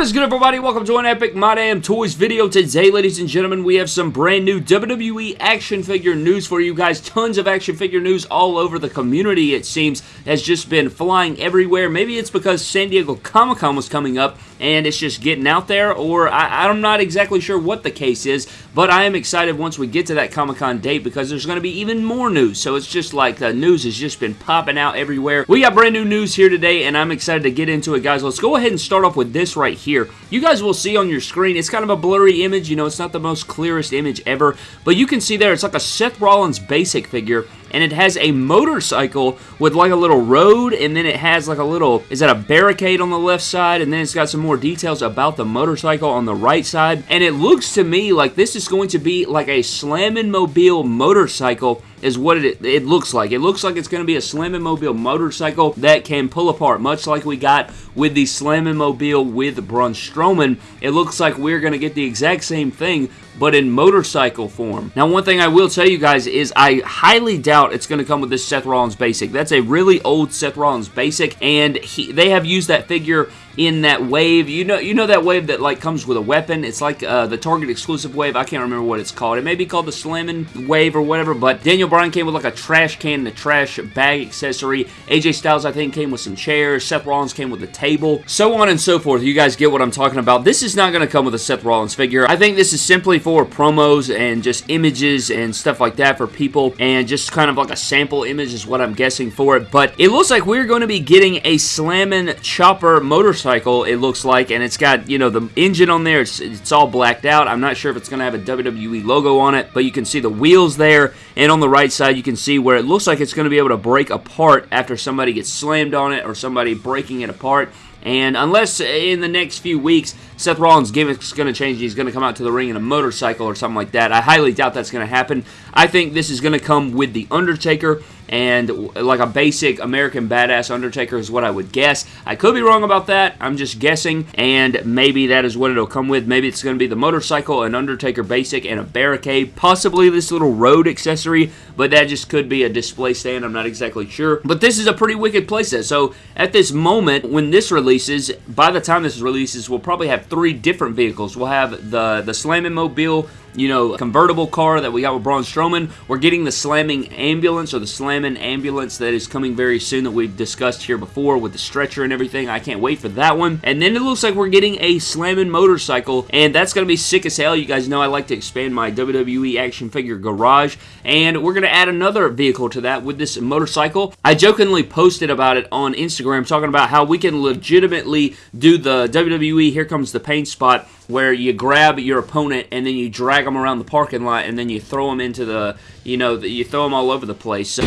What is good, everybody? Welcome to an Epic My Damn Toys video. Today, ladies and gentlemen, we have some brand new WWE action figure news for you guys. Tons of action figure news all over the community, it seems, has just been flying everywhere. Maybe it's because San Diego Comic-Con was coming up and it's just getting out there, or I, I'm not exactly sure what the case is, but I am excited once we get to that Comic-Con date because there's going to be even more news. So it's just like the news has just been popping out everywhere. We got brand new news here today, and I'm excited to get into it, guys. Let's go ahead and start off with this right here. You guys will see on your screen, it's kind of a blurry image, you know, it's not the most clearest image ever, but you can see there, it's like a Seth Rollins basic figure, and it has a motorcycle with like a little road and then it has like a little is that a barricade on the left side? And then it's got some more details about the motorcycle on the right side. And it looks to me like this is going to be like a Slammin' Mobile motorcycle is what it, it looks like. It looks like it's going to be a Slammin' Mobile motorcycle that can pull apart, much like we got with the Slammin' Mobile with Braun Strowman. It looks like we're going to get the exact same thing, but in motorcycle form. Now, one thing I will tell you guys is I highly doubt it's going to come with this Seth Rollins Basic. That's a really old Seth Rollins Basic, and he, they have used that figure in that wave. You know you know that wave that like comes with a weapon? It's like uh, the Target exclusive wave. I can't remember what it's called. It may be called the Slammin' wave or whatever, but Daniel Bryan came with like a trash can a trash bag accessory. AJ Styles, I think, came with some chairs. Seth Rollins came with a table. So on and so forth. You guys get what I'm talking about. This is not going to come with a Seth Rollins figure. I think this is simply for promos and just images and stuff like that for people and just kind of like a sample image is what I'm guessing for it. But it looks like we're going to be getting a Slammin' Chopper motorcycle motorcycle, it looks like, and it's got, you know, the engine on there. It's, it's all blacked out. I'm not sure if it's going to have a WWE logo on it, but you can see the wheels there, and on the right side, you can see where it looks like it's going to be able to break apart after somebody gets slammed on it or somebody breaking it apart. And unless in the next few weeks Seth Rollins' gimmick's is going to change, he's going to come out to the ring in a motorcycle or something like that. I highly doubt that's going to happen. I think this is going to come with The Undertaker and like a basic American Badass Undertaker is what I would guess. I could be wrong about that. I'm just guessing, and maybe that is what it'll come with. Maybe it's going to be the motorcycle, an Undertaker basic, and a barricade. Possibly this little road accessory, but that just could be a display stand. I'm not exactly sure. But this is a pretty wicked playset. So at this moment, when this releases, by the time this releases, we'll probably have three different vehicles. We'll have the, the Slammin' Mobile you know, convertible car that we got with Braun Strowman. We're getting the slamming ambulance or the slamming ambulance that is coming very soon that we've discussed here before with the stretcher and everything. I can't wait for that one. And then it looks like we're getting a slamming motorcycle, and that's going to be sick as hell. You guys know I like to expand my WWE action figure garage, and we're going to add another vehicle to that with this motorcycle. I jokingly posted about it on Instagram talking about how we can legitimately do the WWE Here Comes the Pain spot where you grab your opponent and then you drag them around the parking lot and then you throw them into the, you know, you throw them all over the place. So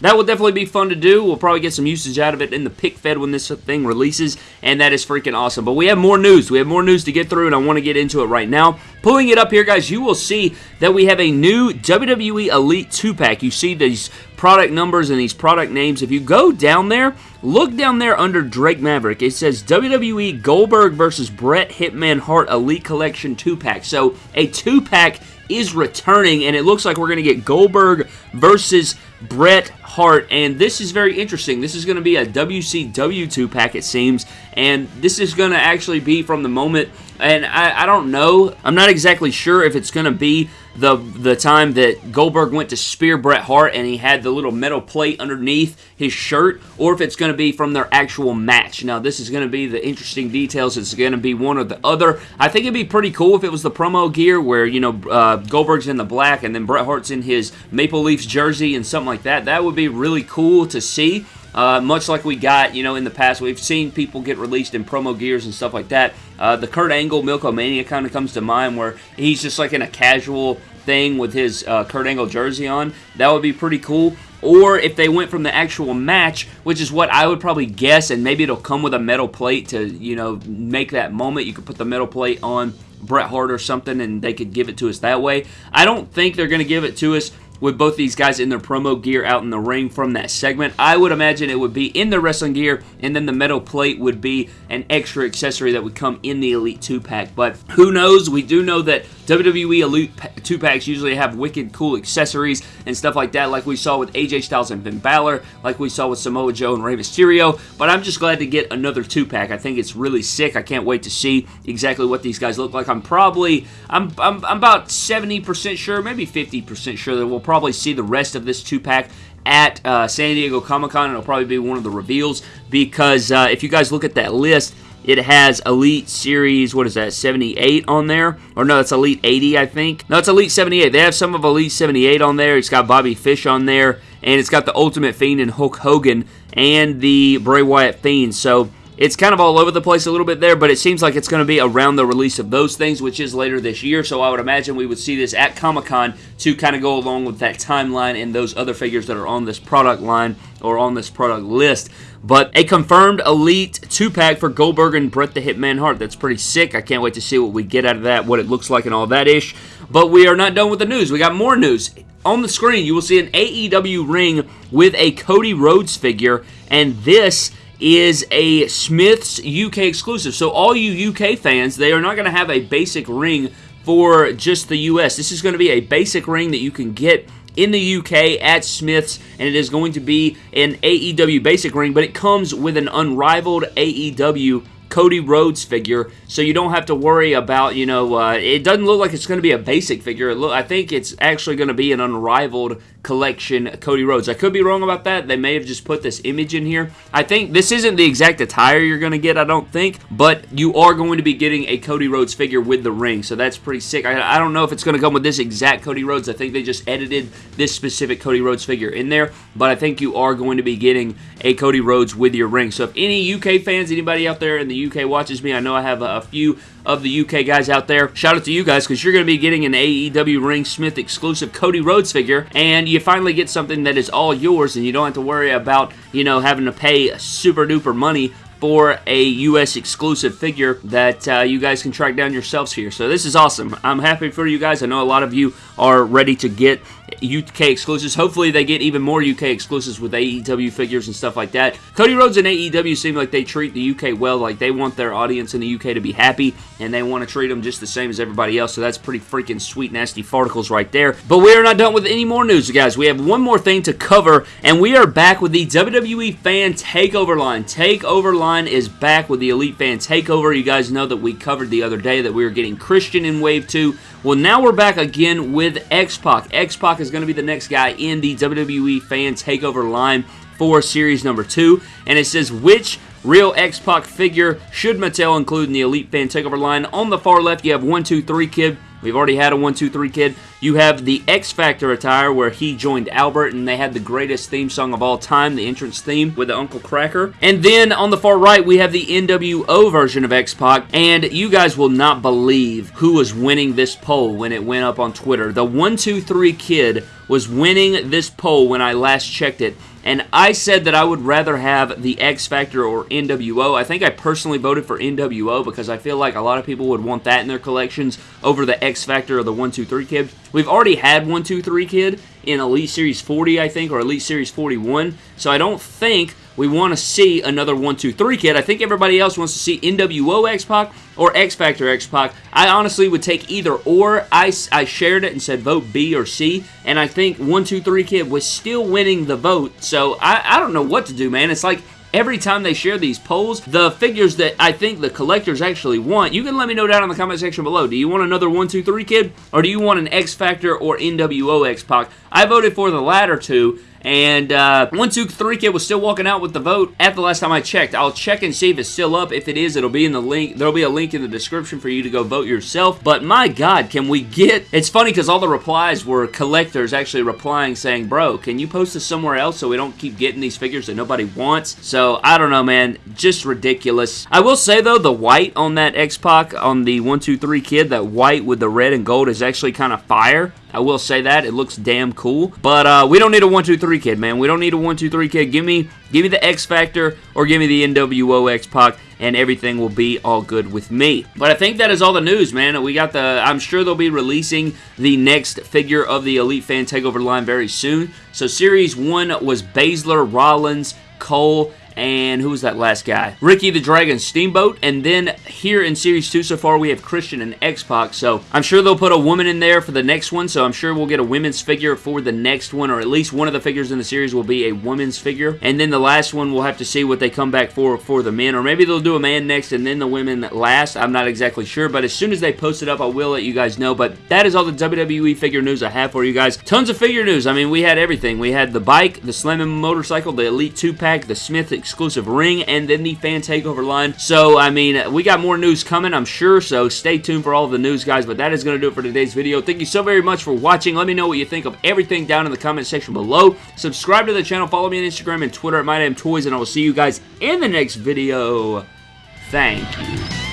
That will definitely be fun to do. We'll probably get some usage out of it in the pic fed when this thing releases, and that is freaking awesome. But we have more news. We have more news to get through, and I want to get into it right now. Pulling it up here, guys, you will see that we have a new WWE Elite 2-pack. You see these product numbers and these product names. If you go down there, look down there under Drake Maverick. It says WWE Goldberg versus Bret Hitman Hart Elite Collection 2-pack. So a 2-pack is returning, and it looks like we're going to get Goldberg versus Bret Hart, and this is very interesting. This is going to be a WCW 2 pack, it seems, and this is going to actually be from the moment, and I, I don't know, I'm not exactly sure if it's going to be the the time that Goldberg went to spear Bret Hart and he had the little metal plate underneath his shirt, or if it's going to be from their actual match. Now, this is going to be the interesting details. It's going to be one or the other. I think it'd be pretty cool if it was the promo gear where, you know, uh, Goldberg's in the black and then Bret Hart's in his Maple Leafs jersey and something like that. That would be really cool to see. Uh, much like we got, you know, in the past, we've seen people get released in promo gears and stuff like that. Uh, the Kurt Angle Milk-O-Mania kind of comes to mind where he's just like in a casual thing with his uh, Kurt Angle jersey on. That would be pretty cool. Or if they went from the actual match, which is what I would probably guess, and maybe it'll come with a metal plate to, you know, make that moment. You could put the metal plate on Bret Hart or something and they could give it to us that way. I don't think they're going to give it to us with both these guys in their promo gear out in the ring from that segment. I would imagine it would be in their wrestling gear, and then the metal plate would be an extra accessory that would come in the Elite 2 pack. But who knows? We do know that WWE Elite 2 packs usually have wicked cool accessories and stuff like that, like we saw with AJ Styles and Finn Balor, like we saw with Samoa Joe and Rey Mysterio. But I'm just glad to get another 2 pack. I think it's really sick. I can't wait to see exactly what these guys look like. I'm probably, I'm, I'm, I'm about 70% sure, maybe 50% sure that we'll probably see the rest of this 2 pack at uh, San Diego Comic Con. It'll probably be one of the reveals because uh, if you guys look at that list, it has Elite Series, what is that, 78 on there? Or no, it's Elite 80, I think. No, it's Elite 78. They have some of Elite 78 on there. It's got Bobby Fish on there. And it's got the Ultimate Fiend and Hulk Hogan and the Bray Wyatt Fiend. So it's kind of all over the place a little bit there, but it seems like it's going to be around the release of those things, which is later this year. So I would imagine we would see this at Comic Con to kind of go along with that timeline and those other figures that are on this product line or on this product list. But a confirmed Elite 2-pack for Goldberg and Bret the Hitman Hart. That's pretty sick. I can't wait to see what we get out of that, what it looks like and all that ish. But we are not done with the news. We got more news. On the screen, you will see an AEW ring with a Cody Rhodes figure, and this is a Smyths UK exclusive. So all you UK fans, they are not going to have a basic ring for just the US. This is going to be a basic ring that you can get in the UK at Smyths, and it is going to be an AEW basic ring, but it comes with an unrivaled AEW Cody Rhodes figure, so you don't have to worry about, you know, uh, it doesn't look like it's going to be a basic figure. Look, I think it's actually going to be an unrivaled collection Cody Rhodes. I could be wrong about that. They may have just put this image in here. I think this isn't the exact attire you're going to get, I don't think, but you are going to be getting a Cody Rhodes figure with the ring, so that's pretty sick. I, I don't know if it's going to come with this exact Cody Rhodes. I think they just edited this specific Cody Rhodes figure in there, but I think you are going to be getting a Cody Rhodes with your ring. So if any UK fans, anybody out there in the UK watches me, I know I have a few of the UK guys out there. Shout out to you guys because you're going to be getting an AEW Ring Smith exclusive Cody Rhodes figure, and you finally get something that is all yours, and you don't have to worry about, you know, having to pay super duper money for a U.S. exclusive figure that uh, you guys can track down yourselves here. So this is awesome. I'm happy for you guys. I know a lot of you are ready to get UK exclusives. Hopefully they get even more UK exclusives with AEW figures and stuff like that. Cody Rhodes and AEW seem like they treat the UK well. Like they want their audience in the UK to be happy and they want to treat them just the same as everybody else. So that's pretty freaking sweet, nasty farticles right there. But we are not done with any more news, guys. We have one more thing to cover and we are back with the WWE Fan Takeover line. Takeover line is back with the Elite Fan Takeover. You guys know that we covered the other day that we were getting Christian in Wave 2. Well, now we're back again with X-Pac. X-Pac is going to be the next guy in the WWE Fan Takeover line for Series number 2. And it says, which real X-Pac figure should Mattel include in the Elite Fan Takeover line? On the far left, you have 123 Kid. We've already had a 1-2-3 kid. You have the X Factor attire where he joined Albert and they had the greatest theme song of all time, the entrance theme with the Uncle Kracker. And then on the far right, we have the NWO version of X-Pac. And you guys will not believe who was winning this poll when it went up on Twitter. The 1-2-3 kid was winning this poll when I last checked it and I said that I would rather have the X Factor or NWO. I think I personally voted for NWO because I feel like a lot of people would want that in their collections over the X Factor or the 123 Kid. We've already had 123 Kid in Elite Series 40, I think, or Elite Series 41, so I don't think we want to see another 1, 2, 3 kid. I think everybody else wants to see NWO X-Pac or X Factor X-Pac. I honestly would take either or. I, I shared it and said vote B or C, and I think 1, 2, 3 kid was still winning the vote, so I, I don't know what to do, man. It's like every time they share these polls, the figures that I think the collectors actually want, you can let me know down in the comment section below. Do you want another 1, 2, 3 kid? Or do you want an X Factor or NWO X-Pac? I voted for the latter two, and uh, 123 Kid was still walking out with the vote at the last time I checked. I'll check and see if it's still up. If it is, it'll be in the link. There'll be a link in the description for you to go vote yourself. But my God, can we get... It's funny because all the replies were collectors actually replying saying, bro, can you post this somewhere else so we don't keep getting these figures that nobody wants? So, I don't know, man. Just ridiculous. I will say, though, the white on that X-Pac on the 123 Kid, that white with the red and gold is actually kind of fire. I will say that. It looks damn cool. But uh, we don't need a 1-2-3 kid, man. We don't need a 1-2-3 kid. Give me, give me the X Factor or give me the NWO X-Pac and everything will be all good with me. But I think that is all the news, man. We got the, I'm sure they'll be releasing the next figure of the Elite Fan Takeover line very soon. So Series 1 was Baszler, Rollins, Cole, and who was that last guy? Ricky the Dragon Steamboat, and then here in Series 2 so far we have Christian and X-Pac, so I'm sure they'll put a woman in there for the next one, so I'm sure we'll get a women's figure for the next one, or at least one of the figures in the series will be a women's figure, and then the last one we'll have to see what they come back for for the men, or maybe they'll do a man next and then the women last, I'm not exactly sure, but as soon as they post it up, I will let you guys know, but that is all the WWE figure news I have for you guys. Tons of figure news, I mean, we had everything. We had the bike, the Slamming motorcycle, the Elite 2-pack, the Smith exclusive ring, and then the fan takeover line. So, I mean, we got more news coming, I'm sure, so stay tuned for all the news, guys, but that is going to do it for today's video. Thank you so very much for watching. Let me know what you think of everything down in the comment section below. Subscribe to the channel, follow me on Instagram and Twitter at MyDamnToys, and I will see you guys in the next video. Thank you.